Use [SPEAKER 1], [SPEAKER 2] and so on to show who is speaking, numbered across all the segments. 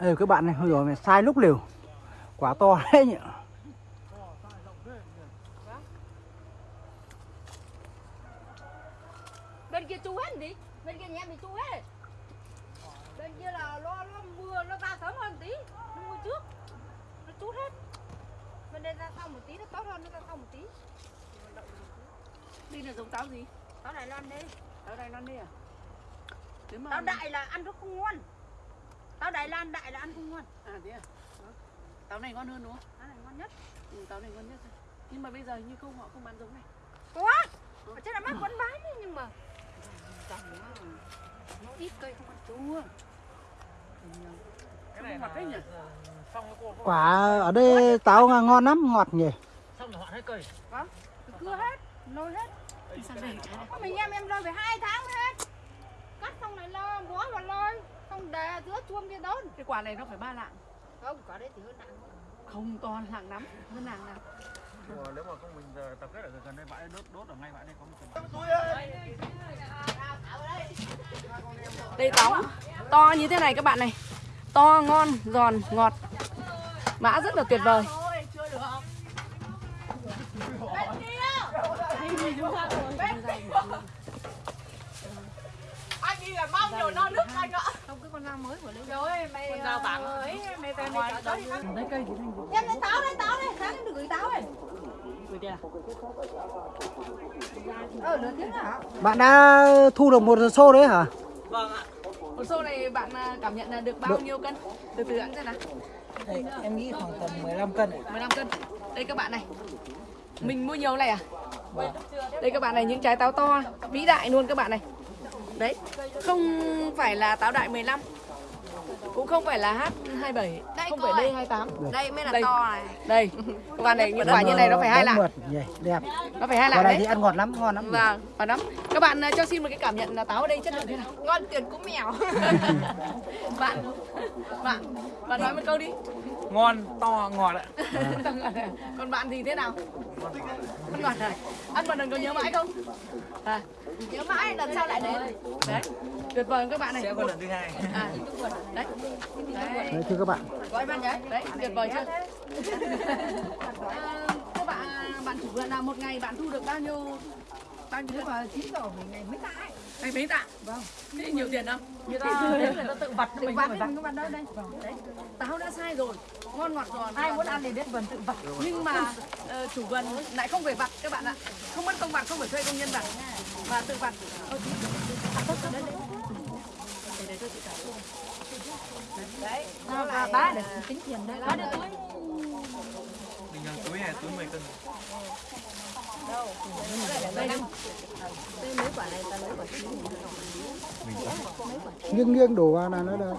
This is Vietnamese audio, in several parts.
[SPEAKER 1] Đây các bạn này, hồi rồi mày sai lúc liều. Quả to đấy nhỉ
[SPEAKER 2] bên kia chu hết đi bên kia nhà em bị chu hết bên kia là lo lo mưa nó ra sớm hơn tí nó mưa trước nó chút hết bên đây ra sau một tí nó tốt hơn nó ra sau một tí
[SPEAKER 3] Đi là giống táo gì?
[SPEAKER 2] táo đài loan đi
[SPEAKER 3] Táo Đài Loan đi à? Nếu mà
[SPEAKER 2] táo đại là ăn nó không ngon táo đài loan đại là ăn không ngon
[SPEAKER 3] À thế à? Táo này ngon hơn đúng không?
[SPEAKER 2] táo này ngon nhất
[SPEAKER 3] Ừ, táo này ngon nhất thôi. Nhưng mà bây giờ như không họ không bán giống này.
[SPEAKER 2] quá ở trên là mắt vẫn bán đấy nhưng mà tao nó nó ít cây không ăn chua
[SPEAKER 3] Cái này ngọt đấy nhỉ?
[SPEAKER 1] Quả ở đây táo ngon lắm, ngọt nhỉ?
[SPEAKER 4] Xong rồi họ hết cây
[SPEAKER 2] vâng cưa hết nôi hết.
[SPEAKER 3] Đi sang đây trái này.
[SPEAKER 2] Có mình em em lôi phải hai tháng mới hết. Cắt xong lại lo bó vào lôi. Không để giữa chuông kia đốn.
[SPEAKER 3] Cái quả này nó phải ba lạng.
[SPEAKER 2] không có đấy thì hơn nặng
[SPEAKER 3] Không to lạng lắm, hơn lạng nào.
[SPEAKER 4] Nếu mà không mình giờ tập kết ở gần đây bãi đốt đốt ở ngay bãi đây có một
[SPEAKER 3] Đây táo to như thế này các bạn này. To, ngon, giòn, ngọt. Mã rất là tuyệt vời.
[SPEAKER 2] anh đi là bao nhiêu no nước anh ạ con dao mới của lấy rồi mày con dao bảng ấy mày về mày chọn tới
[SPEAKER 3] Đấy cây thì thành
[SPEAKER 2] em lấy táo đây táo đây sáng em được gửi táo đây
[SPEAKER 3] đi à?
[SPEAKER 2] ờ nửa tiếng hả
[SPEAKER 1] Bạn đã thu được một xô đấy hả?
[SPEAKER 3] Vâng ạ. Một xô này bạn à, cảm nhận là được bao nhiêu cân? Từ từ ăn xem nào.
[SPEAKER 1] Đây, em nghĩ khoảng tầm 15 cân
[SPEAKER 3] 15 cân. Đây các bạn này. Mình mua nhiều này à? Đây các bạn này những trái táo to, vĩ đại luôn các bạn này. Đấy, không phải là táo đại 15. Cũng không phải là H27,
[SPEAKER 2] Đây
[SPEAKER 3] không phải
[SPEAKER 2] ơi.
[SPEAKER 3] D28.
[SPEAKER 2] đây mới là
[SPEAKER 3] Đây.
[SPEAKER 2] to này
[SPEAKER 3] Đây, các bạn này những quả như này nó phải hai lạng.
[SPEAKER 1] đẹp
[SPEAKER 3] Nó phải hai lạng
[SPEAKER 1] này
[SPEAKER 3] đấy.
[SPEAKER 1] thì ăn ngọt lắm, ngon lắm
[SPEAKER 3] Vâng, và lắm. Các bạn à, cho xin một cái cảm nhận là táo ở đây chất lượng thế nào?
[SPEAKER 2] ngon tiền cũng mèo
[SPEAKER 3] bạn, bạn, bạn nói một câu đi.
[SPEAKER 4] ngon to ngọt ạ
[SPEAKER 3] Còn bạn thì thế nào? Ăn ngọt à? Ăn một lần có nhớ mãi không? À,
[SPEAKER 2] nhớ mãi lần sau lại đến
[SPEAKER 3] đấy, tuyệt vời các bạn này.
[SPEAKER 4] sẽ có lần thứ hai
[SPEAKER 3] À, đấy, đấy,
[SPEAKER 1] Đấy thưa các bạn
[SPEAKER 2] gọi bạn nhé
[SPEAKER 3] đấy, tuyệt vời chưa? À, các bạn, bạn chủ vườn là một ngày bạn thu được bao nhiêu bao nhiêu
[SPEAKER 2] mà chín giờ mình ngày mới tại
[SPEAKER 3] Anh mấy tạ? Vâng. Thế nhiều tiền không?
[SPEAKER 2] người ta người ta tự vặt tự vặt mình có vặt đâu đây
[SPEAKER 3] Đấy, táo đã sai rồi, ngon ngọt giòn.
[SPEAKER 2] ai muốn ăn thì đến vườn tự vặt
[SPEAKER 3] nhưng mà ờ, chủ vườn lại không phải vặt các bạn ạ không mất công vặt không phải thuê công nhân vặt mà tự vặt đấy, đấy. Để, để tôi chị trả.
[SPEAKER 2] Đấy nó là bá để tính tiền đây. Bá được túi
[SPEAKER 4] bình thường túi này túi 10 cân?
[SPEAKER 3] Đây đây
[SPEAKER 2] đây mấy quả này ta lấy quả chín.
[SPEAKER 1] Nghiêng nghiêng đổ vào là nó được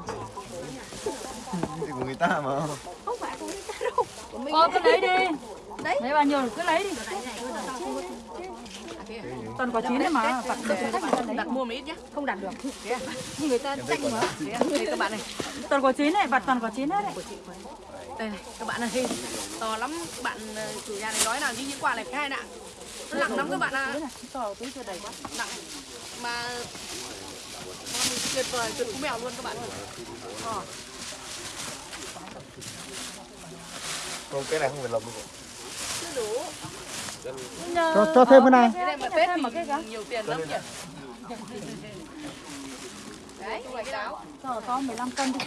[SPEAKER 5] thì của người ta mà.
[SPEAKER 2] Không phải của người ta đâu.
[SPEAKER 6] Ờ, cứ lấy đi.
[SPEAKER 2] Đấy.
[SPEAKER 6] Lấy bao nhiêu cứ lấy đi. Toàn quả chín đấy mà.
[SPEAKER 3] Đặt mua một ít nhé
[SPEAKER 2] không đặt được. Nhưng người ta tranh mà.
[SPEAKER 3] Đấy, đây các bạn này
[SPEAKER 6] Toàn quả chín này, vặt toàn quả chín hết đấy.
[SPEAKER 3] đây này các bạn này. To lắm. Các bạn ờ, chủ nhà này nói là như những quả này phải hai nặng nó nặng lắm các bạn ạ.
[SPEAKER 6] To túi chưa đầy quá.
[SPEAKER 3] nặng. Mà tuyệt vời tuyệt cú mèo luôn các bạn Ờ.
[SPEAKER 5] không cái này không phải lồng đâu
[SPEAKER 3] chưa đủ
[SPEAKER 1] Cho, cho thêm cái này.
[SPEAKER 3] cái này mà tết
[SPEAKER 6] mà cái
[SPEAKER 3] thì nhiều tiền lắm nhỉ? Đấy. Loại táo
[SPEAKER 6] To to 15 cân đi.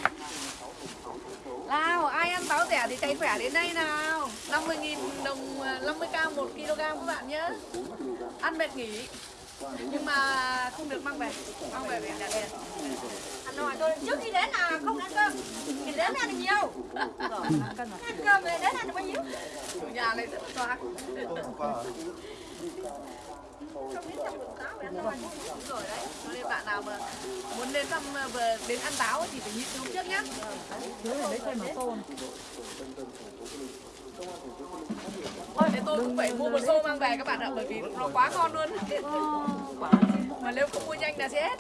[SPEAKER 3] nào ai ăn táo rẻ thì cháy khỏe đến đây nào. 50.000 đồng ờ, 50k 1 kg các bạn nhé. Ăn mệt nghỉ nhưng mà không được mang về. Mang về về trả
[SPEAKER 2] ăn nói tôi trước khi đến là không ăn cơm. Thì đến ăn được nhiều. Ăn cơm về đến ăn được bao nhiêu?
[SPEAKER 3] Chủ nhà này rất là toạc
[SPEAKER 2] không biết trong vườn táo về ăn đâu ăn
[SPEAKER 3] rồi đấy. Cho nên bạn nào mà muốn đến thăm ờ, vừa đến ăn táo thì phải nhịn hôm trước nhá.
[SPEAKER 6] Thiếu lấy thêm một tô.
[SPEAKER 3] Thôi thế tôi cũng phải mua một xô mang về các bạn ạ bởi vì nó quá ngon luôn mà nếu không mua nhanh là sẽ hết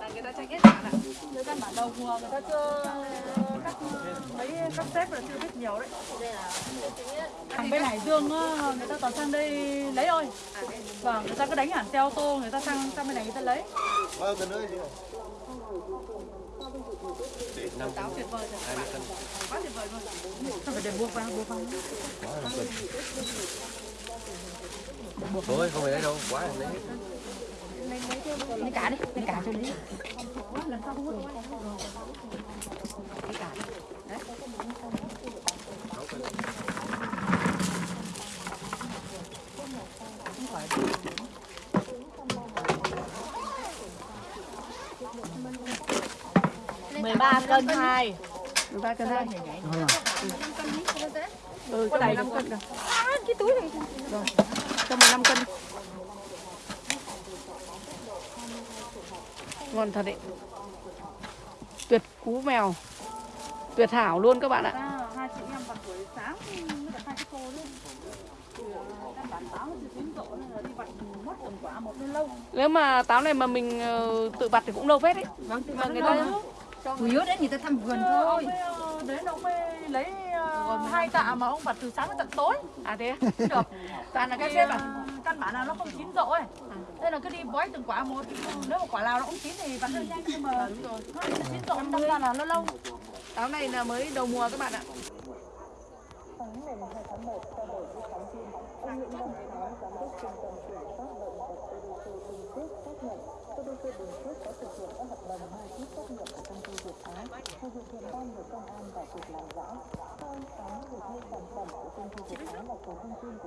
[SPEAKER 3] là người ta tranh hết các bạn ạ
[SPEAKER 6] Người ta bản đầu mùa người ta chưa các mấy các sếp là chưa biết nhiều đấy. Thằng bên Hải Dương á, người ta toàn sang đây lấy thôi. Vâng, người ta cứ đánh hẳn xe ô tô, người ta sang sang bên này người ta lấy.
[SPEAKER 5] bao giờ nữa chị năm
[SPEAKER 3] táo tuyệt vời rồi hai quá tuyệt vời luôn
[SPEAKER 6] ta phải để buộc vào buộc vào
[SPEAKER 5] quá là tuyệt thôi không phải. đấy đâu quá là đấy
[SPEAKER 6] lấy cả đi lấy cả cho đi
[SPEAKER 3] lần sau không
[SPEAKER 6] hút lấy 13 cân
[SPEAKER 3] 2 13 cân
[SPEAKER 1] 2
[SPEAKER 3] Ừ, cái này cân rồi
[SPEAKER 2] cái túi này.
[SPEAKER 3] Rồi, cho 15 cân. Ngon thật đấy. Tuyệt cú mèo. Tuyệt hảo luôn các bạn ạ. Nếu mà táo này mà mình ờ, tự vặt thì cũng lâu phết đấy.
[SPEAKER 2] Vâng,
[SPEAKER 3] mà người ta
[SPEAKER 2] chủ yếu đấy người ta thăm vườn
[SPEAKER 6] Chứ ông
[SPEAKER 2] thôi.
[SPEAKER 6] ấy, ờ, đến ông ấy lấy ờ, hai tạ mà ông vặt từ sáng đến tận tối.
[SPEAKER 3] à thế á?
[SPEAKER 6] Được.
[SPEAKER 3] toàn là
[SPEAKER 6] Cái
[SPEAKER 3] các xếp à
[SPEAKER 6] ờ, căn bản là nó không chín rộ ấy. Nên là cứ đi bói từng quả một. Nếu mà quả nào nó cũng chín thì vặt hơi nhanh nhưng mà
[SPEAKER 3] đúng rồi
[SPEAKER 6] nó chín rộ đâm ra là nó lâu.
[SPEAKER 3] táo này là mới đầu mùa các bạn ạ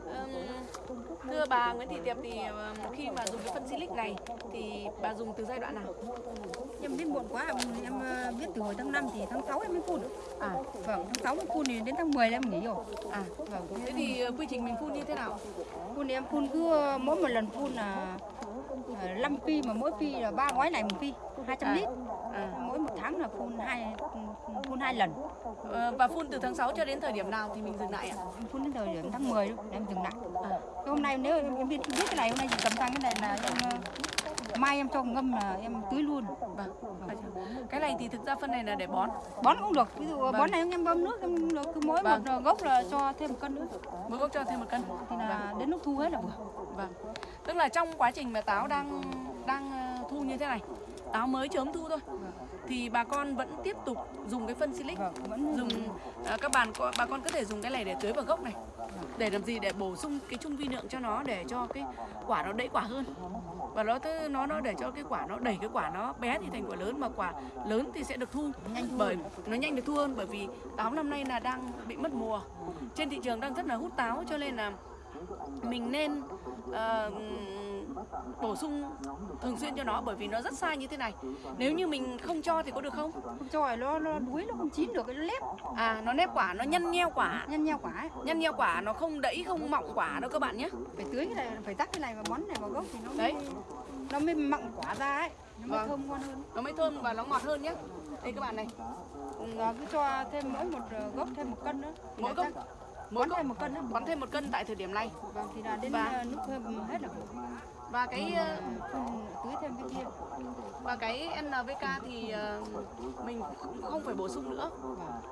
[SPEAKER 3] Ừm, thưa bà Nguyễn Thị Tiệp thì khi mà dùng cái phân silic này thì bà dùng từ giai đoạn nào?
[SPEAKER 2] Em biết muộn quá, em ờ, biết từ hồi tháng 5 thì tháng 6 em mới phun.
[SPEAKER 3] à.
[SPEAKER 2] Vâng, tháng 6 mới phun thì đến tháng 10 là em nghỉ rồi.
[SPEAKER 3] à. Vâng. Thế thì ờ, quy trình mình phun như thế nào?
[SPEAKER 2] Phun thì em phun cứ ờ, mỗi một lần phun là 5 phi mà mỗi phi là ba gói này một phi, 200
[SPEAKER 3] À.
[SPEAKER 2] lít.
[SPEAKER 3] à.
[SPEAKER 2] Mỗi một tháng là phun hai phun hai lần.
[SPEAKER 3] Ờ, và phun từ tháng 6 cho đến thời điểm nào thì mình dừng lại ạ
[SPEAKER 2] Em phun đến thời điểm tháng 10 thôi, em dừng lại. Cái hôm nay nếu em, biết biết cái này hôm nay chỉ cầm sang cái này là em ờ, mai em cho ngâm là em tưới luôn.
[SPEAKER 3] vâng cái này thì thực ra phân này là để bón
[SPEAKER 2] Bón cũng được. Ví dụ bón này em bơm nước em cứ mỗi
[SPEAKER 3] Vâng.
[SPEAKER 2] một gốc là cho thêm một cân nữa
[SPEAKER 3] mỗi gốc cho thêm một cân
[SPEAKER 2] thì là đến lúc thu hết là vừa.
[SPEAKER 3] vâng tức là trong quá trình mà táo đang đang ờ, thu như thế này táo mới chớm thu thôi. Thì bà con vẫn tiếp tục dùng cái phân silic
[SPEAKER 2] Vâng, vẫn
[SPEAKER 3] dùng ờ, các bạn bà con có thể dùng cái này để tưới vào gốc này. Để làm gì? Để bổ sung cái chung vi lượng cho nó để cho cái quả nó đẩy quả hơn. Và nó nó nó để cho cái quả nó đẩy cái quả nó bé thì thành quả lớn mà quả lớn thì sẽ được thu.
[SPEAKER 2] Nhanh
[SPEAKER 3] bởi nó nhanh được thu hơn bởi vì táo năm nay là đang bị mất mùa. Trên thị trường đang rất là hút táo cho nên là mình nên ờ, bổ sung thường xuyên cho nó bởi vì nó rất sai như thế này. Nếu như mình không cho thì có được không?
[SPEAKER 2] Không cho rồi nó nó đuối nó không chín được cái nó lép.
[SPEAKER 3] À nó nếp quả nó nhăn nheo quả.
[SPEAKER 2] Nhăn nheo quả ấy.
[SPEAKER 3] nhăn nheo quả nó không đẫy không mọng quả đâu các bạn nhé.
[SPEAKER 2] Phải tưới cái này phải tắt cái này và bón này vào gốc thì nó
[SPEAKER 3] Đấy.
[SPEAKER 2] mới nó mới mọng quả ra ấy. Nó mới
[SPEAKER 3] Vâng.
[SPEAKER 2] thơm ngon hơn.
[SPEAKER 3] Nó mới thơm và nó ngọt hơn nhé. Đây các bạn này.
[SPEAKER 2] Cứ cho thêm mỗi một ờ, gốc thêm một cân nữa.
[SPEAKER 3] Mỗi gốc gốc
[SPEAKER 2] thêm một cân nữa
[SPEAKER 3] bón thêm một cân tại thời điểm này.
[SPEAKER 2] Vâng thì là đến
[SPEAKER 3] Và-
[SPEAKER 2] ờ, lúc thơm hết là
[SPEAKER 3] và cái ờ,
[SPEAKER 2] tưới thêm cái kia.
[SPEAKER 3] và cái NPK thì ờ, mình không phải bổ sung nữa.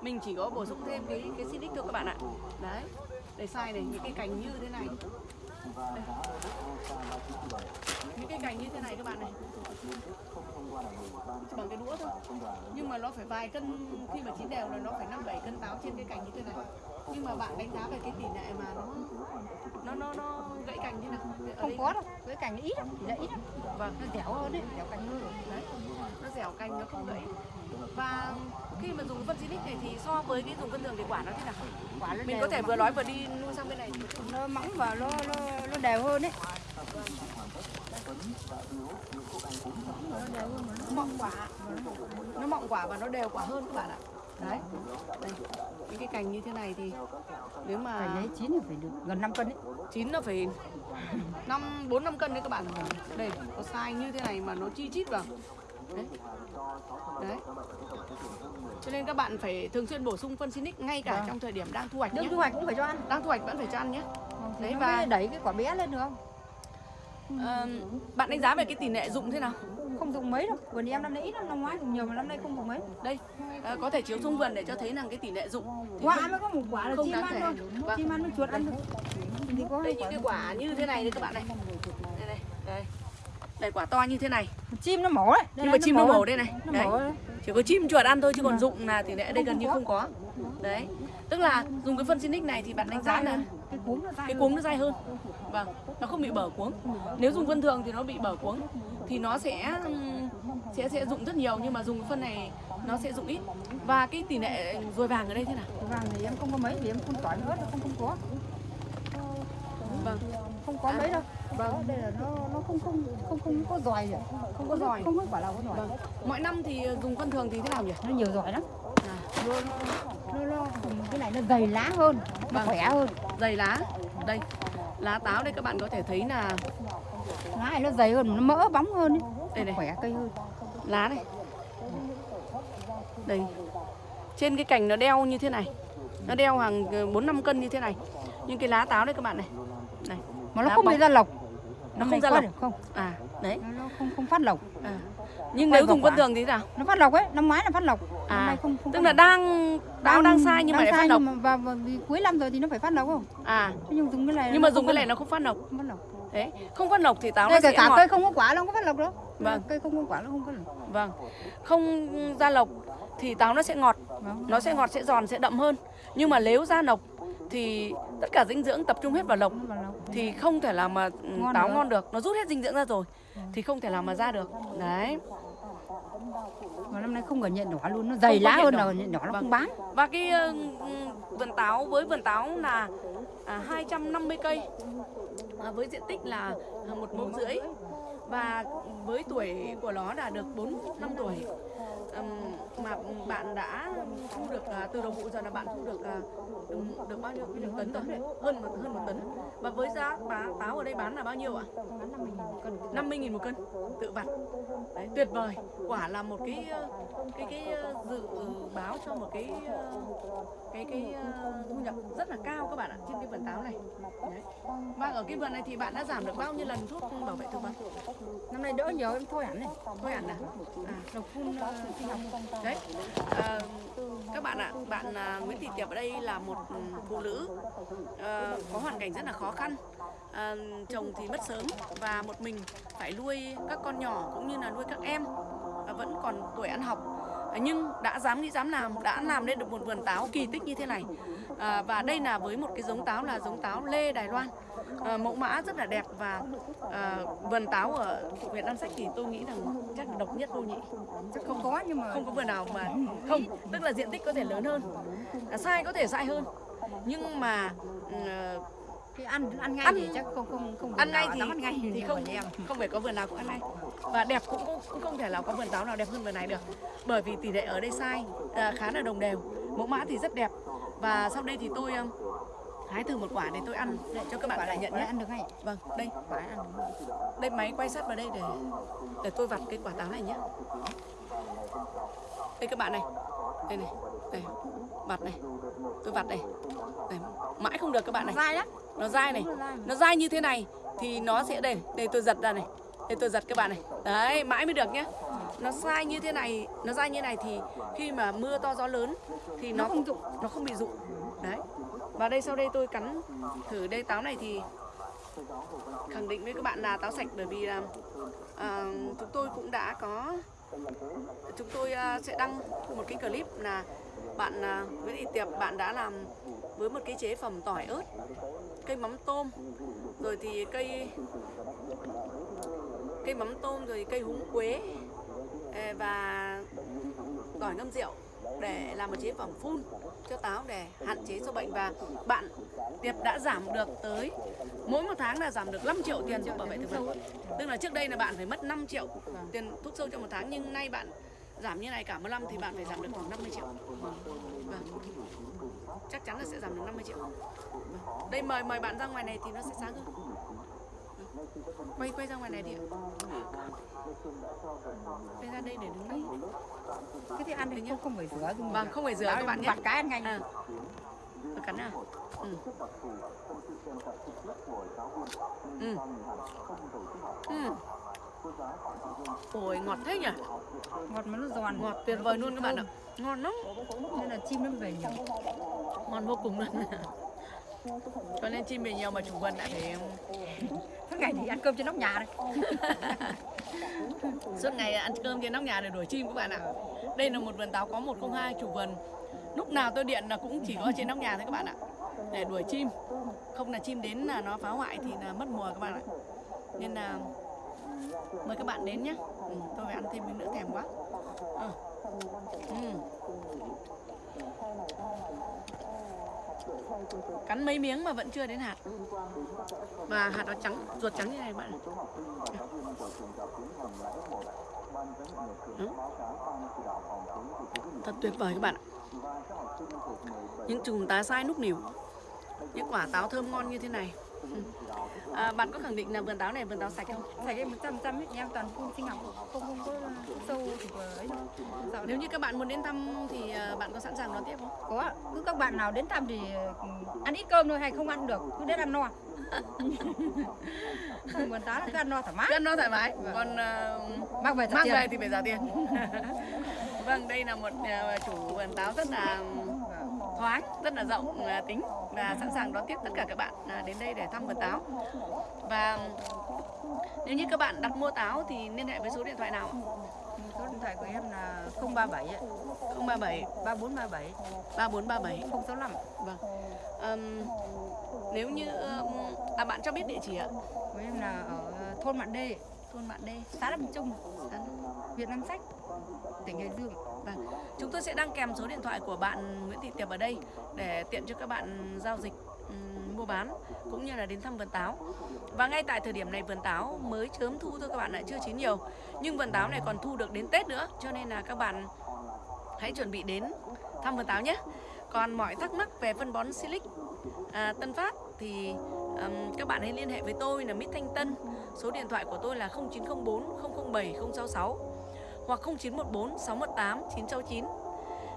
[SPEAKER 3] Mình chỉ có bổ sung thêm cái cái silic thôi các bạn ạ. Đấy để sai này những cái cành như thế này. Đây. những cái cành như thế này các bạn này. Bằng cái đũa thôi. Nhưng mà nó phải vài cân khi mà chín đều là nó phải năm bảy cân táo trên cái cành như thế này nhưng mà bạn đánh giá về cái tỷ lệ mà nó nó nó nó gãy cành thế nào?
[SPEAKER 2] Không có đâu cái cành ít lắm chỉ là ít lắm.
[SPEAKER 3] Vâng.
[SPEAKER 2] Nó dẻo hơn đấy. Dẻo cành hơn
[SPEAKER 3] đấy. Nó dẻo cành nó không gãy. Và khi mà dùng phân xinic này thì so với cái dùng phân thường thì quả nó thế nào?
[SPEAKER 2] Quả nó
[SPEAKER 3] mình có thể vừa nói vừa đi nuôi sang bên này.
[SPEAKER 2] Nó mỏng và nó nó nó đều hơn đấy. Nó mọng quả.
[SPEAKER 3] Nó mọng quả và nó đều quả hơn các bạn ạ. Đấy. Đây những cái cành như thế này thì nếu mà
[SPEAKER 2] lấy chín thì phải được gần 5 cân đấy
[SPEAKER 3] chín nó phải năm bốn năm cân đấy các bạn. Đây có sai như thế này mà nó chi chít vào. Đấy. Đấy. Cho nên các bạn phải thường xuyên bổ sung phân xinic ngay cả trong thời điểm đang thu hoạch nhé.
[SPEAKER 2] thu hoạch cũng phải cho ăn.
[SPEAKER 3] Đang thu hoạch vẫn phải cho ăn nhé.
[SPEAKER 2] Đấy
[SPEAKER 3] Đấy,
[SPEAKER 2] và- đẩy cái quả bé lên được không
[SPEAKER 3] Ờ, bạn đánh giá về cái tỷ lệ dụng thế nào?
[SPEAKER 2] Không dùng mấy đâu vườn em năm nay ít lắm năm ngoái dùng nhiều mà năm nay không dùng mấy.
[SPEAKER 3] Đây ờ, có thể chiếu xuống vườn để cho thấy rằng cái tỷ lệ dụng
[SPEAKER 2] quả mới có một quả là chim ăn thôi
[SPEAKER 3] Vâng.
[SPEAKER 2] chim ăn nó chuột ăn thôi. Thì có
[SPEAKER 3] đây những cái quả như thế này đấy các bạn này. Đây này đây. Đây quả to như thế này.
[SPEAKER 2] Chim nó mổ đấy. Đây
[SPEAKER 3] Nhưng mà chim nó mổ đây này.
[SPEAKER 2] Nó
[SPEAKER 3] Đấy.
[SPEAKER 2] mổ đấy.
[SPEAKER 3] Chỉ có chim chuột ăn thôi chứ còn dụng là tỷ lệ đây gần như không có. Đấy. Tức là dùng cái phân Sinic này thì bạn đánh giá là
[SPEAKER 2] cái cuống nó dai
[SPEAKER 3] cái cuống nó dai hơn. Vâng nó không bị bở cuống. Nếu dùng phân thường thì nó bị bở cuống. Thì nó sẽ sẽ sẽ dụng rất nhiều nhưng mà dùng phân này nó sẽ dụng ít. Và cái tỷ lệ ruồi vàng ở đây thế nào?
[SPEAKER 2] Cái vàng thì em không có mấy vì em phun tỏi nữa không không có.
[SPEAKER 3] Vâng.
[SPEAKER 2] Không có mấy đâu. Vâng. Đây là nó nó không không không không có giỏi gì
[SPEAKER 3] không có giỏi.
[SPEAKER 2] không có quả nào có giỏi.
[SPEAKER 3] Vâng. Mọi năm thì dùng phân thường thì thế nào nhỉ?
[SPEAKER 2] Nó nhiều giỏi lắm.
[SPEAKER 3] À,
[SPEAKER 2] nó nó, nó cái này nó dày lá hơn nó
[SPEAKER 3] Vâng.
[SPEAKER 2] khỏe hơn
[SPEAKER 3] dày lá. Đây lá táo đây các bạn có thể thấy là
[SPEAKER 2] lá này nó dày hơn nó mỡ bóng hơn ấy.
[SPEAKER 3] Đây này.
[SPEAKER 2] Khỏe cây hơn.
[SPEAKER 3] Lá này. Đây. Trên cái cành nó đeo như thế này. Nó đeo hàng bốn năm cân như thế này. Nhưng cái lá táo đây các bạn này. Này.
[SPEAKER 2] Mà nó
[SPEAKER 3] Lá
[SPEAKER 2] không
[SPEAKER 3] bóng.
[SPEAKER 2] bị ra lộc.
[SPEAKER 3] Nó không ra lộc.
[SPEAKER 2] không?
[SPEAKER 3] À đấy.
[SPEAKER 2] Nó, nó không không phát lộc.
[SPEAKER 3] À. nhưng nếu dùng phân
[SPEAKER 2] quả.
[SPEAKER 3] thường thì nào?
[SPEAKER 2] Nó phát lộc ấy năm ngoái là phát lộc.
[SPEAKER 3] À,
[SPEAKER 2] năm nay không không
[SPEAKER 3] tức
[SPEAKER 2] phát
[SPEAKER 3] là
[SPEAKER 2] lộc.
[SPEAKER 3] đang táo đang sai nhưng mà lại phát
[SPEAKER 2] sai nhưng mà và, và vì cuối năm rồi thì nó phải phát lộc không?
[SPEAKER 3] À.
[SPEAKER 2] Thế nhưng dùng cái này
[SPEAKER 3] nhưng mà
[SPEAKER 2] nó
[SPEAKER 3] dùng cái
[SPEAKER 2] phát
[SPEAKER 3] này nó không phát
[SPEAKER 2] lộc, không phát lộc.
[SPEAKER 3] Đấy không phát độc thì táo nó
[SPEAKER 2] đây
[SPEAKER 3] sẽ
[SPEAKER 2] kể cả
[SPEAKER 3] ngọt.
[SPEAKER 2] cây không có quả nó không có phát lộc đâu
[SPEAKER 3] Vâng.
[SPEAKER 2] cây không có quả nó không có lộc.
[SPEAKER 3] Vâng. Không ra lộc thì táo nó sẽ ngọt.
[SPEAKER 2] Vâng.
[SPEAKER 3] nó sẽ ngọt sẽ giòn sẽ đậm hơn. Nhưng mà nếu ra lộc thì tất cả dinh dưỡng tập trung hết vào lộc.
[SPEAKER 2] Nó lộc.
[SPEAKER 3] thì không thể làm mà ừ,
[SPEAKER 2] Ngon
[SPEAKER 3] táo
[SPEAKER 2] được.
[SPEAKER 3] ngon được. Nó rút hết dinh dưỡng ra rồi. Thì không thể làm mà ra được. Đấy
[SPEAKER 2] mà năm nay không có nhện đỏ luôn nó dày lá hơn là nhện đỏ nó
[SPEAKER 3] Vâng.
[SPEAKER 2] không bán.
[SPEAKER 3] Và cái ờ, vườn táo với vườn táo là à, 250 cây. À, với diện tích là một mẫu rưỡi. Và với tuổi của nó là được 4 năm tuổi mà bạn đã thu được à, từ đầu vụ giờ là bạn thu được à, được, được bao nhiêu được tấn rồi hơn một hơn một tấn. Và với giá bá, táo ở đây bán là bao nhiêu ạ?
[SPEAKER 2] bán 50 000 một cân.
[SPEAKER 3] 50 000 một cân tự vặt. Đấy, tuyệt vời. Quả là một cái ờ, cái cái ờ, dự báo cho một cái ờ, cái cái thu nhập rất là cao các bạn ạ trên cái vườn táo này. Đấy. và ở cái vườn này thì bạn đã giảm được bao nhiêu lần thuốc bảo vệ thực vật?
[SPEAKER 2] Năm nay đỡ nhiều em thôi hẳn này.
[SPEAKER 3] Thôi hẳn à, à
[SPEAKER 2] độc phun
[SPEAKER 3] đấy à, các bạn ạ bạn à, Nguyễn Thị Tiệp ở đây là một phụ nữ à, có hoàn cảnh rất là khó khăn. À, chồng thì mất sớm và một mình phải nuôi các con nhỏ cũng như là nuôi các em à, vẫn còn tuổi ăn học. À, nhưng đã dám nghĩ dám làm đã làm nên được một vườn táo kỳ tích như thế này à, và đây là với một cái giống táo là giống táo lê Đài Loan. À, mẫu mã rất là đẹp và à, vườn táo ở huyện Nam Sách thì tôi nghĩ rằng chắc là độc nhất vô nhị.
[SPEAKER 2] Chắc không có nhưng mà
[SPEAKER 3] không có vườn nào mà không tức là diện tích có thể lớn hơn à, sai có thể sai hơn. Nhưng mà ờ,
[SPEAKER 2] cái ăn ăn ngay
[SPEAKER 3] Ăn-
[SPEAKER 2] thì chắc không không không
[SPEAKER 3] ăn ngay thì
[SPEAKER 2] ăn ngay.
[SPEAKER 3] thì không
[SPEAKER 2] em.
[SPEAKER 3] không phải có vườn nào cũng ăn ngay. Và đẹp cũng cũng- cũng không thể là có vườn táo nào đẹp hơn vườn này được. Bởi vì tỷ lệ ở đây sai à, khá là đồng đều. Mẫu mã thì rất đẹp và sau đây thì tôi um, hái thử một quả để tôi ăn để cho các bạn cảm nhận nhé.
[SPEAKER 2] ăn được ngay
[SPEAKER 3] vâng đây.
[SPEAKER 2] Quả ăn được
[SPEAKER 3] đây máy quay sát vào đây để để tôi vặt cái quả táo này nhé. Đây các bạn này. Đây này. Đây. Vặt này. Tôi vặt này. Đây. Mãi không được các bạn này.
[SPEAKER 2] Dai lắm.
[SPEAKER 3] Nó dai này.
[SPEAKER 2] Nó dai mà.
[SPEAKER 3] nó dai như thế này thì nó sẽ đây. Đây tôi giật ra này. Đây tôi giật các bạn này. Đấy mãi mới được nhé nó sai như thế này nó dai như này thì khi mà mưa to gió lớn thì nó,
[SPEAKER 2] Nó không rụng.
[SPEAKER 3] nó không bị rụng đấy. Và đây sau đây tôi cắn thử đây táo này thì khẳng định với các bạn là táo sạch bởi vì là à, chúng tôi cũng đã có chúng tôi à, sẽ đăng một cái clip là bạn à, Nguyễn Thị Tiệp bạn đã làm với một cái chế phẩm tỏi ớt cây mắm tôm. Rồi thì cây cây mắm tôm rồi cây húng quế và tỏi ngâm rượu để làm một chế phẩm phun cho táo để hạn chế sâu bệnh và bạn Tiệp đã giảm được tới mỗi một tháng là giảm được 5 triệu tiền thuốc bảo vệ thực vật tức là trước đây là bạn phải mất 5 triệu tiền thuốc sâu cho một tháng nhưng nay bạn giảm như này cả một năm thì bạn phải giảm được khoảng 50 triệu vâng. chắc chắn là sẽ giảm được 50 triệu vâng. đây mời mời bạn ra ngoài này thì nó sẽ sáng hơn Vâng. Quay quay ra ngoài này đi ạ. Quay ra đây để đứng đây
[SPEAKER 2] cái thì ăn thì không không phải rửa
[SPEAKER 3] vâng không phải rửa các bạn nhé
[SPEAKER 2] vặt cái ăn ngay
[SPEAKER 3] à. Tôi cắn nào ừ. Ừ. Ừ. Ôi ngọt thế nhỉ?
[SPEAKER 2] Ngọt mà nó giòn.
[SPEAKER 3] Ngọt tuyệt vời luôn các bạn ạ. Ngon lắm.
[SPEAKER 2] Nên là chim nó về nhiều.
[SPEAKER 3] Ngon vô cùng luôn cho nên chim về nhiều mà chủ vườn lại phải
[SPEAKER 2] Tháng ngày thì ăn cơm trên nóc nhà đây.
[SPEAKER 3] suốt ngày ăn cơm trên nóc nhà để đuổi chim các bạn ạ. Đây là một vườn táo có 102 chủ vườn. Lúc nào tôi điện là cũng chỉ có trên nóc nhà thôi các bạn ạ để đuổi chim. Không là chim đến là nó phá hoại thì là mất mùa các bạn ạ. Nên là mời các bạn đến nhé. Ừ, tôi phải ăn thêm miếng nữa thèm quá. Ừ. Ừ. cắn mấy miếng mà vẫn chưa đến hạt. Và hạt nó trắng, ruột trắng như này bạn ừ. thật tuyệt vời các bạn ạ. Những chùm tá sai núc nỉu. Những quả táo thơm ngon như thế này à, bạn có khẳng định là vườn táo này vườn táo sạch không?
[SPEAKER 2] Phải cái 100 trăm nhà em toàn phun sinh học, không không có sâu thì vừa ấy đâu.
[SPEAKER 3] Nếu như các bạn muốn đến thăm thì à, bạn có sẵn sàng đón tiếp không?
[SPEAKER 2] Có cứ các bạn nào đến thăm thì ừ, ăn ít cơm thôi hay không ăn được cứ đến ăn no. Vườn táo là cứ ăn no thoải mái.
[SPEAKER 3] Rất nó thoải mái. Còn à,
[SPEAKER 2] mang về
[SPEAKER 3] mang về thì phải trả tiền. Vâng đây là một à, chủ vườn táo rất là thoáng rất là rộng tính và sẵn sàng đón tiếp tất cả các bạn à, đến đây để thăm vườn táo và nếu như các bạn đặt mua táo thì liên hệ với số điện thoại nào? Ạ?
[SPEAKER 2] số điện thoại của em là 037 ấy,
[SPEAKER 3] 037
[SPEAKER 2] 3437
[SPEAKER 3] 3437
[SPEAKER 2] 065
[SPEAKER 3] Vâng. Ừm, nếu như à bạn cho biết địa chỉ ạ?
[SPEAKER 2] của em là ở thôn Mạn Đê.
[SPEAKER 3] Thôn Mạn Đê.
[SPEAKER 2] xã Lâm Trung. Huyện Nam Sách tỉnh Hải Dương
[SPEAKER 3] Vâng. Chúng tôi sẽ đăng kèm số điện thoại của bạn Nguyễn Thị Tiệp ở đây để tiện cho các bạn giao dịch mua bán cũng như là đến thăm vườn táo. Và ngay tại thời điểm này vườn táo mới chớm thu thôi các bạn ạ, chưa chín nhiều. Nhưng vườn táo này còn thu được đến Tết nữa, cho nên là các bạn hãy chuẩn bị đến thăm vườn táo nhé. Còn mọi thắc mắc về phân bón Silic à, Tân Phát thì um, các bạn hãy liên hệ với tôi là Mít Thanh Tân. Số điện thoại của tôi là 0904 007 066 hoặc 0914 618 969.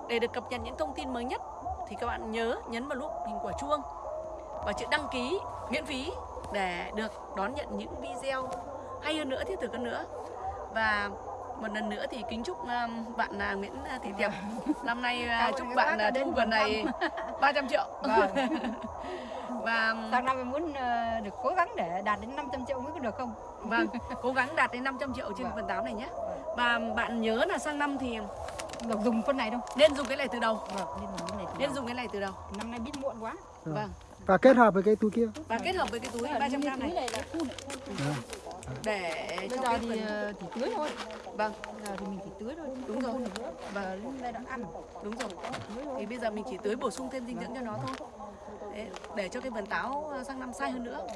[SPEAKER 3] Để được cập nhật những thông tin mới nhất thì các bạn nhớ nhấn vào nút hình quả chuông và chữ đăng ký miễn phí để được đón nhận những video hay hơn nữa thiết thực hơn nữa. Và một lần nữa thì kính chúc um, bạn uh, Nguyễn Thị Tiệp năm nay
[SPEAKER 2] Cảm ơn
[SPEAKER 3] chúc bạn thu
[SPEAKER 2] vườn
[SPEAKER 3] này 300 triệu.
[SPEAKER 2] Vâng.
[SPEAKER 3] và um,
[SPEAKER 2] sang năm em muốn ờ, được cố gắng để đạt đến 500 triệu mới có được không
[SPEAKER 3] vâng, cố gắng đạt đến 500 triệu trên
[SPEAKER 2] Vâng.
[SPEAKER 3] vườn táo này nhé. Và bạn nhớ là sang năm thì
[SPEAKER 2] được dùng phân này đâu.
[SPEAKER 3] nên dùng cái này từ đầu,
[SPEAKER 2] vâng nên dùng cái này từ
[SPEAKER 3] nên
[SPEAKER 2] đầu.
[SPEAKER 3] dùng cái này từ đầu.
[SPEAKER 2] năm nay biết muộn quá.
[SPEAKER 3] Vâng.
[SPEAKER 1] và kết hợp với cái túi kia.
[SPEAKER 3] Và kết hợp với cái túi 300 gram này. để
[SPEAKER 2] bây
[SPEAKER 3] cho
[SPEAKER 2] giờ
[SPEAKER 3] cái
[SPEAKER 2] thì
[SPEAKER 3] phần
[SPEAKER 2] ờ, chỉ tưới thôi.
[SPEAKER 3] Vâng,
[SPEAKER 2] bây giờ thì mình chỉ tưới thôi
[SPEAKER 3] Đúng rồi.
[SPEAKER 2] và lên đây đã ăn.
[SPEAKER 3] Đúng rồi. Thì bây giờ mình chỉ tưới bổ sung thêm dinh dưỡng cho nó thôi. Để, để cho cái vườn táo sang năm sai hơn nữa,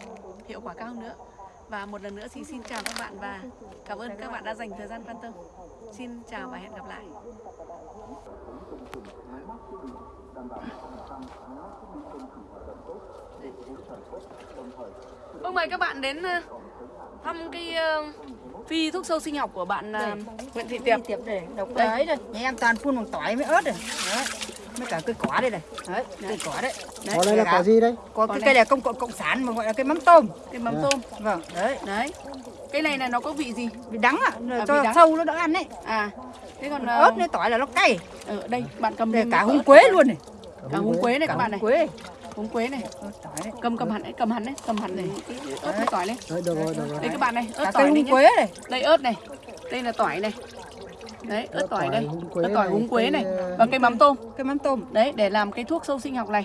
[SPEAKER 3] hiệu quả cao hơn nữa. Và một lần nữa thì xin chào các bạn và cảm ơn các bạn đã dành thời gian quan tâm. Xin chào và hẹn gặp lại. Vâng mời các bạn đến ờ, thăm cái ờ, phi thuốc sâu sinh học của bạn ờ, Nguyễn Thị Tiệp.
[SPEAKER 2] tiệp để độc
[SPEAKER 3] Đây.
[SPEAKER 2] đấy đây nhà em toàn phun bằng tỏi với ớt này đấy với cả cây quả đây này đấy cây quả đấy
[SPEAKER 1] có đây là quả gì đây
[SPEAKER 2] có cái
[SPEAKER 3] đây.
[SPEAKER 2] cây này công cộng cộng sản mà gọi là cây mắm tôm
[SPEAKER 3] Cái mắm tôm.
[SPEAKER 2] vâng đấy
[SPEAKER 3] Đấy. Cái này là nó có vị gì?
[SPEAKER 2] vì đắng ạ rồi
[SPEAKER 3] À,
[SPEAKER 2] cho
[SPEAKER 3] đắng.
[SPEAKER 2] sâu nó đỡ ăn đấy
[SPEAKER 3] À, thế còn ờ,
[SPEAKER 2] ớt với tỏi là nó cay
[SPEAKER 3] ở đây bạn cầm lên
[SPEAKER 2] cả húng quế luôn này
[SPEAKER 3] cả húng quế này các bạn này.
[SPEAKER 2] húng quế
[SPEAKER 3] Húng quế này.
[SPEAKER 2] đấy
[SPEAKER 3] Cầm cầm hẳn đấy, cầm hẳn đấy, cầm hẳn này ớt với tỏi lên.
[SPEAKER 1] đấy
[SPEAKER 3] Đây các bạn này, ớt
[SPEAKER 2] cả
[SPEAKER 3] tỏi
[SPEAKER 2] cây húng quế này
[SPEAKER 3] Đây ớt này. Đây là tỏi này. Đấy, ớt tỏi đây. Ớt tỏi húng quế này
[SPEAKER 1] ờ,
[SPEAKER 3] và cây mắm tôm.
[SPEAKER 2] cây mắm tôm
[SPEAKER 3] Đấy, để làm cái thuốc sâu sinh học này.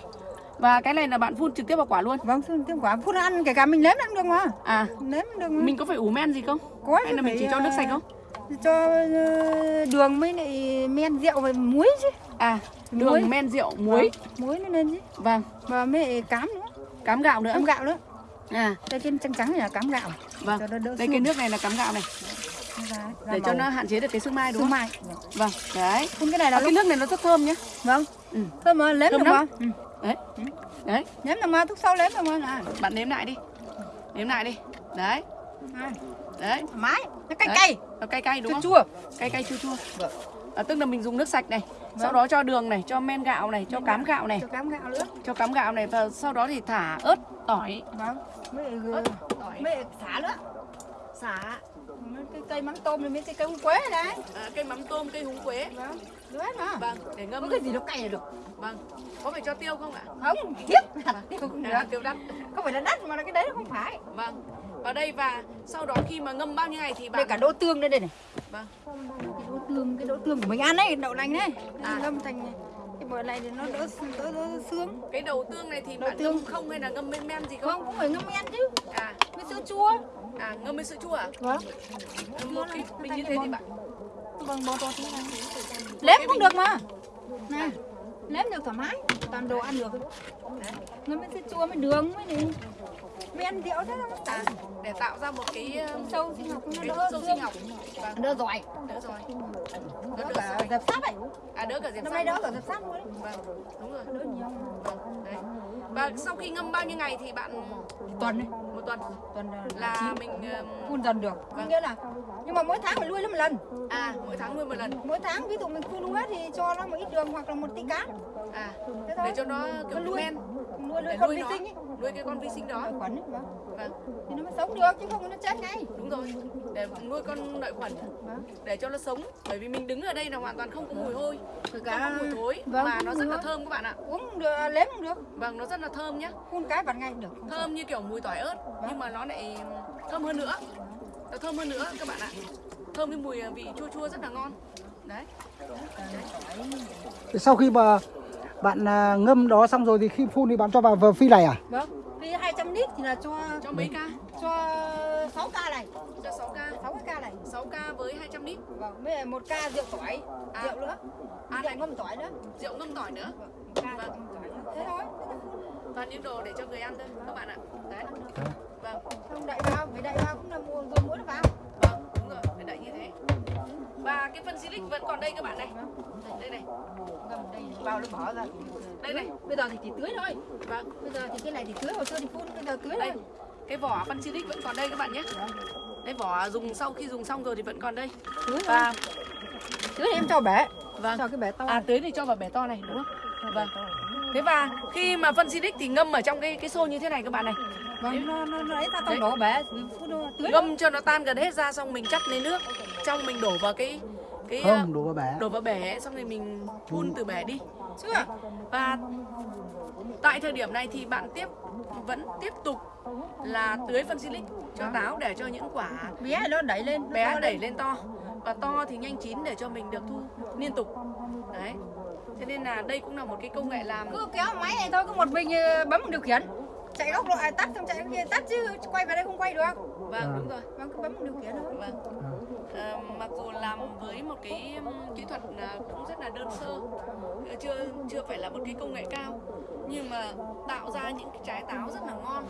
[SPEAKER 3] Và cái này là bạn phun trực tiếp vào quả luôn.
[SPEAKER 2] vâng phun cái quả phun ăn kể cả mình nếm ăn được mà
[SPEAKER 3] À,
[SPEAKER 2] nếm được mà.
[SPEAKER 3] mình có phải ủ men gì không?
[SPEAKER 2] có
[SPEAKER 3] Hay là mình chỉ cho nước
[SPEAKER 2] ờ,
[SPEAKER 3] sạch không?
[SPEAKER 2] cho ờ, đường với lại men rượu và muối chứ
[SPEAKER 3] À,
[SPEAKER 2] muối.
[SPEAKER 3] đường, men, rượu, muối.
[SPEAKER 2] muối nó lên chứ
[SPEAKER 3] Vâng,
[SPEAKER 2] và mới cám nữa
[SPEAKER 3] cám gạo nữa.
[SPEAKER 2] cám gạo nữa
[SPEAKER 3] À,
[SPEAKER 2] đây cái trắng trắng này là cám gạo
[SPEAKER 3] vâng. Đây cái nước này là cám gạo này
[SPEAKER 2] ra,
[SPEAKER 3] để cho nó hạn chế được cái sương mai đúng
[SPEAKER 2] sương
[SPEAKER 3] không?
[SPEAKER 2] mai
[SPEAKER 3] Vâng, đấy.
[SPEAKER 2] phun cái này
[SPEAKER 3] À,
[SPEAKER 2] là
[SPEAKER 3] cái
[SPEAKER 2] lúc
[SPEAKER 3] nước này nó rất thơm nhá.
[SPEAKER 2] vâng
[SPEAKER 3] Ừ.
[SPEAKER 2] thơm mà
[SPEAKER 3] Thơm
[SPEAKER 2] được
[SPEAKER 3] lắm.
[SPEAKER 2] ừ.
[SPEAKER 3] Đấy. Đấy,
[SPEAKER 2] nếm được mà thuốc sâu nếm được mà này
[SPEAKER 3] bạn nếm lại đi. Nếm lại đi. Đấy, đấy.
[SPEAKER 2] thoải mái nó cay
[SPEAKER 3] Đấy.
[SPEAKER 2] cay
[SPEAKER 3] Nó cay cay đúng
[SPEAKER 2] chua
[SPEAKER 3] không?
[SPEAKER 2] chua
[SPEAKER 3] Cay cay chua chua.
[SPEAKER 2] Vâng.
[SPEAKER 3] À, tức là mình dùng nước sạch này, sau đó cho đường này, cho men gạo này, cho cám gạo này,
[SPEAKER 2] cho cám gạo nữa
[SPEAKER 3] cho cám gạo này và sau đó thì thả ớt, tỏi,
[SPEAKER 2] vâng mới
[SPEAKER 3] ớt, tỏi,
[SPEAKER 2] mới xả nữa
[SPEAKER 3] xả.
[SPEAKER 2] Cái cây mắm tôm rồi mấy cái cây húng quế đấy.
[SPEAKER 3] À, cây mắm tôm cây húng quế.
[SPEAKER 2] Vâng được hết mà.
[SPEAKER 3] Vâng để ngâm.
[SPEAKER 2] Có cái gì nó cay là được.
[SPEAKER 3] Vâng có phải cho tiêu không ạ?
[SPEAKER 2] Không kiếp tiêu cũng được.
[SPEAKER 3] à, tiêu đắt
[SPEAKER 2] không phải là đắt mà là cái đấy nó không phải.
[SPEAKER 3] Vâng vào đây và sau đó khi mà ngâm bao nhiêu ngày thì
[SPEAKER 2] đây
[SPEAKER 3] bạn
[SPEAKER 2] cả đỗ tương đây đây này.
[SPEAKER 3] Vâng.
[SPEAKER 2] Cái đỗ tương cái đỗ tương của mình ăn đấy đậu lành đấy
[SPEAKER 3] À.
[SPEAKER 2] ngâm thành bờ này thì nó đỡ đỡ, đỡ sướng.
[SPEAKER 3] Cái đầu tương này thì
[SPEAKER 2] Đầu
[SPEAKER 3] bạn
[SPEAKER 2] tương.
[SPEAKER 3] ngâm không hay là ngâm men men gì không
[SPEAKER 2] không cũng phải ngâm men chứ.
[SPEAKER 3] À.
[SPEAKER 2] Với sữa chua.
[SPEAKER 3] À ngâm với sữa chua à?
[SPEAKER 2] Vâng.
[SPEAKER 3] Một cái bình như thế thì bạn.
[SPEAKER 2] Vâng bò to thế này lém cũng được mà. Này lém được thoải mái. Toàn đồ ăn được. Ngâm với sữa chua với đường với này men rượu thế nó
[SPEAKER 3] à, để tạo ra một cái
[SPEAKER 2] sâu sinh học. Nó đỡ
[SPEAKER 3] sâu sinh học. Vâng
[SPEAKER 2] đỡ giỏi.
[SPEAKER 3] Đỡ rồi
[SPEAKER 2] đỡ
[SPEAKER 3] đỡ
[SPEAKER 2] cả
[SPEAKER 3] rồi
[SPEAKER 2] dập sáp ấy.
[SPEAKER 3] À đỡ cả sát
[SPEAKER 2] nay đỡ cả dập sáp luôn đấy
[SPEAKER 3] vâng đúng rồi.
[SPEAKER 2] Đỡ nhiều
[SPEAKER 3] vâng đấy. Và sau khi ngâm bao nhiêu ngày thì bạn
[SPEAKER 2] tuần này
[SPEAKER 3] một tuần.
[SPEAKER 2] Tuần
[SPEAKER 3] là mình um,
[SPEAKER 2] phun dần được.
[SPEAKER 3] Vâng.
[SPEAKER 2] nghĩa là nhưng mà mỗi tháng phải nuôi nó một lần.
[SPEAKER 3] À mỗi tháng nuôi một lần.
[SPEAKER 2] Mỗi tháng ví dụ mình phun hết thì cho nó một ít đường hoặc là một tí cá.
[SPEAKER 3] À
[SPEAKER 2] thế thôi.
[SPEAKER 3] để cho nó kiểu men
[SPEAKER 2] nuôi
[SPEAKER 3] để
[SPEAKER 2] nuôi con vi sinh ấy.
[SPEAKER 3] Nuôi cái con vi sinh đó.
[SPEAKER 2] Lợi khuẩn ấy vâng.
[SPEAKER 3] vâng.
[SPEAKER 2] Thì nó mới sống được chứ không nó chết ngay.
[SPEAKER 3] Đúng rồi. Để nuôi con lợi khuẩn.
[SPEAKER 2] Vâng.
[SPEAKER 3] để cho nó sống. Bởi vì mình đứng ở đây là hoàn toàn không có mùi hôi.
[SPEAKER 2] Kể
[SPEAKER 3] không có mùi thối.
[SPEAKER 2] Vâng,
[SPEAKER 3] mà nó rất là thơm các bạn ạ.
[SPEAKER 2] Uống được lếm cũng được.
[SPEAKER 3] Vâng nó rất là thơm nhá.
[SPEAKER 2] Phun cái bật ngay được không
[SPEAKER 3] thơm như kiểu mùi tỏi ớt nhưng mà nó lại thơm hơn nữa. Nó thơm hơn nữa các bạn ạ. Thơm cái mùi vị chua chua rất là ngon. Đấy.
[SPEAKER 1] Sau khi mà bạn à, ngâm đó xong rồi thì khi phun thì bạn cho vào vào phi này à?
[SPEAKER 2] Vâng vì 200 lít thì là cho
[SPEAKER 3] cho mấy ca?
[SPEAKER 2] cho 6 ca này.
[SPEAKER 3] Cho 6 ca.
[SPEAKER 2] 6 cái ca này.
[SPEAKER 3] 6 ca với 200 lít.
[SPEAKER 2] Vâng với lại một ca rượu tỏi.
[SPEAKER 3] À.
[SPEAKER 2] rượu nữa.
[SPEAKER 3] À,
[SPEAKER 2] rượu
[SPEAKER 3] này.
[SPEAKER 2] ngâm tỏi nữa.
[SPEAKER 3] rượu ngâm tỏi nữa.
[SPEAKER 2] Vâng ngâm tỏi nữa. Thế thôi.
[SPEAKER 3] Toàn những đồ để cho người ăn thôi các bạn ạ. Đấy. Vâng.
[SPEAKER 2] Không đậy vào phải đậy vào cũng là mua rồi muối nó vào
[SPEAKER 3] và cái phân silic vẫn còn đây các bạn này. Đây này.
[SPEAKER 2] Vào nó bỏ ra.
[SPEAKER 3] Đây này.
[SPEAKER 2] Bây giờ thì chỉ tưới thôi.
[SPEAKER 3] Vâng
[SPEAKER 2] bây giờ thì cái này thì tưới hồi xưa thì phun bây giờ tưới
[SPEAKER 3] đây.
[SPEAKER 2] thôi.
[SPEAKER 3] Cái vỏ phân silic vẫn còn đây các bạn nhé. Đây vỏ dùng sau khi dùng xong rồi thì vẫn còn đây.
[SPEAKER 2] Tưới
[SPEAKER 3] và
[SPEAKER 2] tưới em cho bể
[SPEAKER 3] vâng.
[SPEAKER 2] Cho cái bể to.
[SPEAKER 3] À tưới thì cho vào bể to này đúng không? Vâng thế và khi mà phân silic thì ngâm ở trong cái cái xô như thế này các bạn này.
[SPEAKER 2] Vâng. Nó nó nó ấy ra trong đổ bể thôi.
[SPEAKER 3] ngâm cho nó tan gần hết ra xong mình chắt lấy nước. Trong mình đổ vào cái cái ờ,
[SPEAKER 1] không đổ vào bể.
[SPEAKER 3] đổ vào bể xong rồi mình phun từ bể đi.
[SPEAKER 2] Chưa?
[SPEAKER 3] Và tại thời điểm này thì bạn tiếp vẫn tiếp tục là tưới phân silic cho táo để cho những quả
[SPEAKER 2] bé nó đẩy lên
[SPEAKER 3] bé
[SPEAKER 2] to
[SPEAKER 3] đẩy lên to. Và to thì nhanh chín để cho mình được thu liên tục. Đấy thế nên là đây cũng là một cái công nghệ làm.
[SPEAKER 2] Cứ kéo máy này thôi có một mình ờ, bấm một điều khiển. Chạy góc độ à, tắt xong chạy cái kia tắt chứ quay vào đây không quay được.
[SPEAKER 3] Vâng đúng rồi.
[SPEAKER 2] Vâng cứ bấm một điều khiển thôi.
[SPEAKER 3] Vâng. Ờ, mặc dù làm với một cái kỹ thuật cũng rất là đơn sơ ờ, chưa chưa phải là một cái công nghệ cao nhưng mà tạo ra những cái trái táo rất là ngon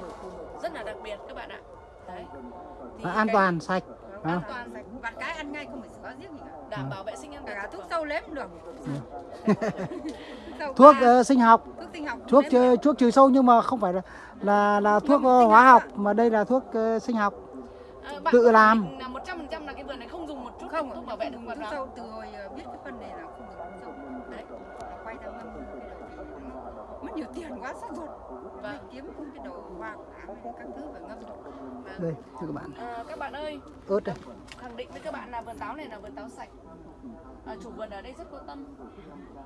[SPEAKER 3] rất là đặc biệt các bạn ạ. Đấy. Thì
[SPEAKER 1] Và an
[SPEAKER 3] cái-
[SPEAKER 1] toàn sạch
[SPEAKER 3] an
[SPEAKER 1] à.
[SPEAKER 2] toàn sạch vặt cái ăn ngay không phải có giết gì cả
[SPEAKER 3] đảm bảo vệ sinh an
[SPEAKER 2] cả, thuốc sâu lếm cũng được. Sâu
[SPEAKER 1] thuốc ờ, sinh học.
[SPEAKER 2] Thuốc sinh học.
[SPEAKER 1] Thuốc trừ, thuốc trừ sâu nhưng mà không phải là là, là thuốc
[SPEAKER 2] sinh
[SPEAKER 1] hóa
[SPEAKER 2] học
[SPEAKER 1] học mà đây là thuốc ờ, sinh học.
[SPEAKER 3] Bạn
[SPEAKER 1] tự làm.
[SPEAKER 3] là 100% là cái vườn này không dùng một chút
[SPEAKER 2] không
[SPEAKER 3] thuốc bảo vệ thực vật
[SPEAKER 2] thuốc sâu từ hồi biết cái phân này là không sâu.
[SPEAKER 3] Đấy
[SPEAKER 2] quay ra ngâm nó mất nhiều tiền quá sốt ruột.
[SPEAKER 3] Vâng.
[SPEAKER 2] Phải kiếm cái đầu hoa quả các thứ phải ngâm
[SPEAKER 3] vâng.
[SPEAKER 1] đây thưa các bạn.
[SPEAKER 3] Ờ, các bạn ơi
[SPEAKER 1] ớt đây.
[SPEAKER 3] khẳng định với các bạn là vườn táo này là vườn táo sạch. À, chủ vườn ở đây rất có tâm.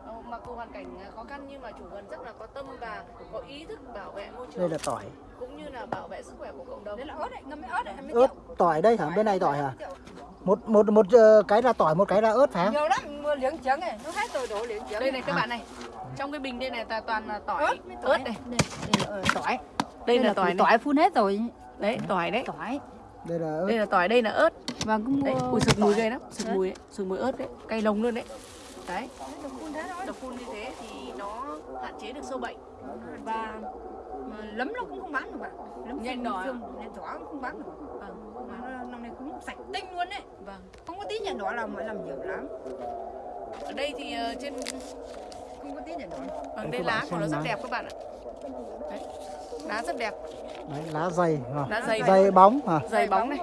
[SPEAKER 3] Ờ, mặc dù hoàn cảnh à, khó khăn nhưng mà chủ vườn rất là có tâm và có ý thức bảo vệ môi
[SPEAKER 1] đây
[SPEAKER 3] trường
[SPEAKER 1] là tỏi.
[SPEAKER 3] cũng như là bảo vệ sức khỏe của cộng đồng.
[SPEAKER 2] Đấy là ớt đấy ngâm với ớt đấy mấy
[SPEAKER 1] ớt
[SPEAKER 2] triệu.
[SPEAKER 1] tỏi đây hả? Bên này tỏi hả? một một một ờ, cái là tỏi một cái là ớt phải không?
[SPEAKER 2] Nhiều lắm mua liếng trứng này nó hết rồi đổ liếng trứng.
[SPEAKER 3] Đây này các bạn này trong cái bình đây này là toàn là tỏi.
[SPEAKER 2] Ớt. Tỏi
[SPEAKER 3] ớt này
[SPEAKER 2] đây, đây là ờ, tỏi.
[SPEAKER 3] Đây là tỏi này.
[SPEAKER 2] tỏi phun hết rồi.
[SPEAKER 3] Đấy tỏi đấy.
[SPEAKER 2] Tỏi.
[SPEAKER 1] Đây là ớt
[SPEAKER 3] đây là tỏi đây là ớt.
[SPEAKER 2] Và cứ mua
[SPEAKER 3] đấy ui sực mùi ghê lắm. Sực mùi ấy. sực mùi ớt đấy. Cay lồng luôn đấy. Đấy.
[SPEAKER 2] Được phun thế thôi.
[SPEAKER 3] Đập phun như thế thì nó hạn chế được sâu bệnh. Và
[SPEAKER 2] lấm nó cũng không bán được bạn lấm
[SPEAKER 3] Nhanh đỏ
[SPEAKER 2] nhanh đỏ cũng không bán được.
[SPEAKER 3] Vâng.
[SPEAKER 2] Mà nó, năm nay cũng sạch tinh luôn đấy.
[SPEAKER 3] Vâng.
[SPEAKER 2] Không có tí nhện đỏ nào mà làm nhiều lắm.
[SPEAKER 3] Ở đây thì ờ, trên
[SPEAKER 2] không có tí đỏ
[SPEAKER 3] vâng
[SPEAKER 1] Đây
[SPEAKER 3] lá của nó rất
[SPEAKER 1] lá.
[SPEAKER 3] đẹp các bạn ạ. Đấy lá rất đẹp.
[SPEAKER 1] Đấy, lá dày à.
[SPEAKER 3] lá dày.
[SPEAKER 1] Dày bóng à.
[SPEAKER 3] dày bóng này.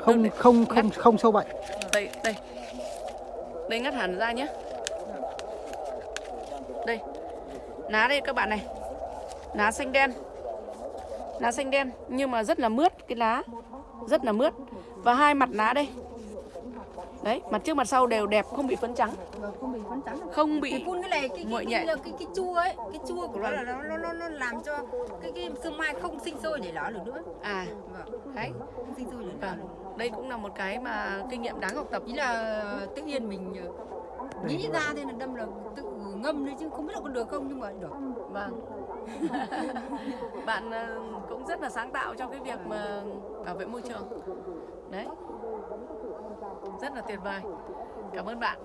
[SPEAKER 1] Không không không không sâu bệnh.
[SPEAKER 3] Đây đây. Đây ngắt hẳn ra nhé đây. Lá đây các bạn này. Lá xanh đen. Lá xanh đen nhưng mà rất là mướt cái lá rất là mướt. Và hai mặt lá đây đấy mặt trước mặt sau đều đẹp không bị phấn trắng.
[SPEAKER 2] Vâng, không bị phấn trắng
[SPEAKER 3] không bị
[SPEAKER 2] phun cái này cái cái, cái, cái, cái chua ấy cái chua của nó là nó nó nó, nó làm cho cái cái sương mai không sinh sôi để lở được nữa.
[SPEAKER 3] À.
[SPEAKER 2] Vâng
[SPEAKER 3] đấy
[SPEAKER 2] không sinh sôi để lở
[SPEAKER 3] vâng. đây cũng là một cái mà kinh nghiệm đáng học tập.
[SPEAKER 2] Ý là tự nhiên mình ờ, nghĩ ra thế là đâm là tự ngâm đấy chứ không biết là có được không nhưng mà được.
[SPEAKER 3] Vâng. bạn ờ, cũng rất là sáng tạo trong cái việc mà bảo vệ môi trường. Đấy. Rất là tuyệt vời. Cảm ơn bạn.